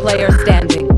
player standing.